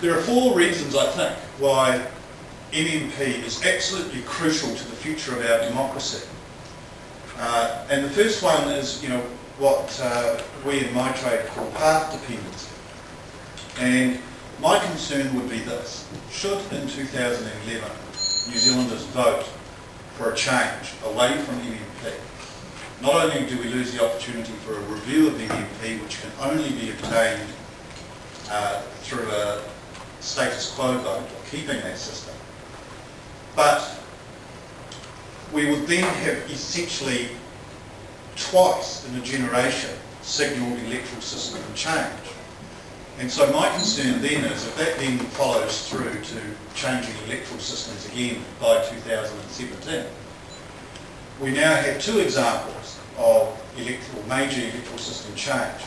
There are four reasons, I think, why MMP is absolutely crucial to the future of our democracy. Uh, and the first one is, you know, what uh, we in my trade call path dependency. And my concern would be this. Should in 2011 New Zealanders vote for a change away from MMP, not only do we lose the opportunity for a review of MMP, which can only be obtained uh, through a status quo vote of keeping that system, but we would then have essentially twice in a generation signalled electoral system change. And so my concern then is if that then follows through to changing electoral systems again by 2017, we now have two examples of electoral, major electoral system change.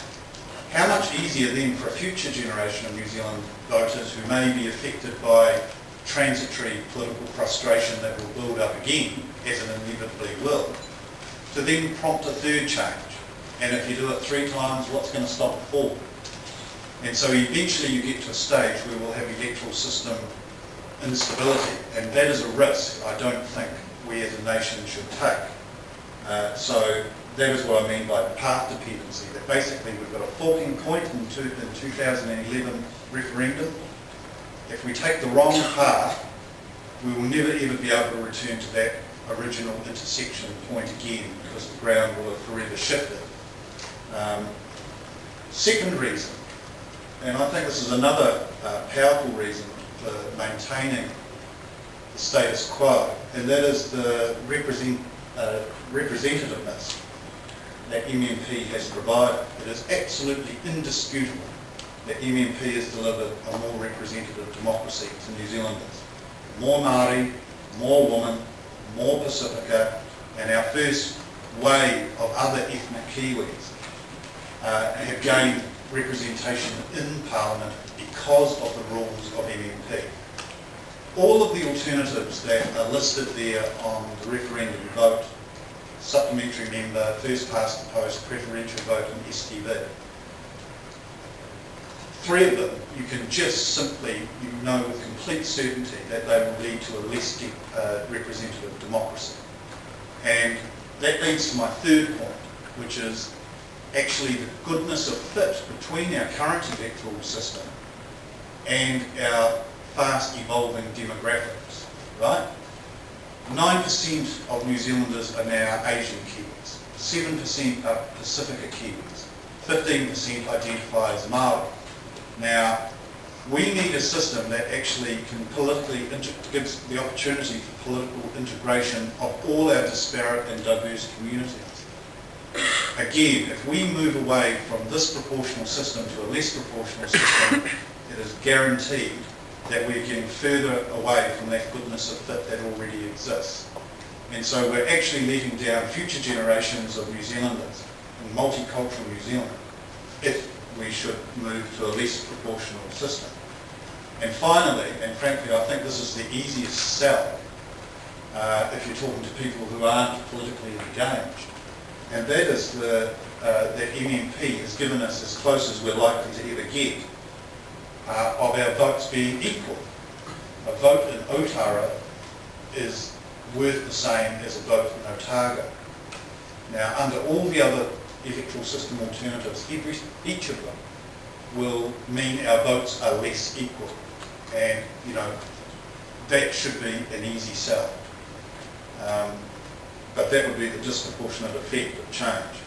How much easier then for a future generation of New Zealand voters who may be affected by transitory political frustration that will build up again, as it inevitably will, to then prompt a third change. And if you do it three times, what's going to stop it four? And so eventually you get to a stage where we'll have electoral system instability, and that is a risk I don't think we as a nation should take. Uh, so that is what I mean by path dependency, that basically we've got a forking point in, in 2011 referendum. If we take the wrong path, we will never ever be able to return to that original intersection point again because the ground will have forever shifted. Um, second reason, and I think this is another uh, powerful reason for maintaining the status quo, and that is the represent, uh, representativeness that MMP has provided. It is absolutely indisputable that MMP has delivered a more representative democracy to New Zealanders. More Māori, more women, more Pacifica, and our first wave of other ethnic Kiwis uh, have gained representation in Parliament because of the rules of MMP. All of the alternatives that are listed there on the referendum vote, supplementary member, first past the post, preferential vote and STV, three of them you can just simply, you know with complete certainty that they will lead to a less uh, representative democracy. And that leads to my third point, which is actually the goodness of fit between our current electoral system and our fast evolving demographics, right? 9% of New Zealanders are now Asian Kiwis, 7% are Pacifica Kiwis, 15% identify as Maori. Now, we need a system that actually can politically, gives the opportunity for political integration of all our disparate and diverse communities. Again, if we move away from this proportional system to a less proportional system, it is guaranteed that we're getting further away from that goodness of fit that already exists. And so we're actually letting down future generations of New Zealanders multicultural New Zealand if we should move to a less proportional system. And finally, and frankly I think this is the easiest sell uh, if you're talking to people who aren't politically engaged, and that is the, uh, that MMP has given us as close as we're likely to ever get uh, of our votes being equal. A vote in Otara is worth the same as a vote in Otago. Now, under all the other electoral system alternatives, every, each of them will mean our votes are less equal. And, you know, that should be an easy sell. Um, but that would be the disproportionate effect of change.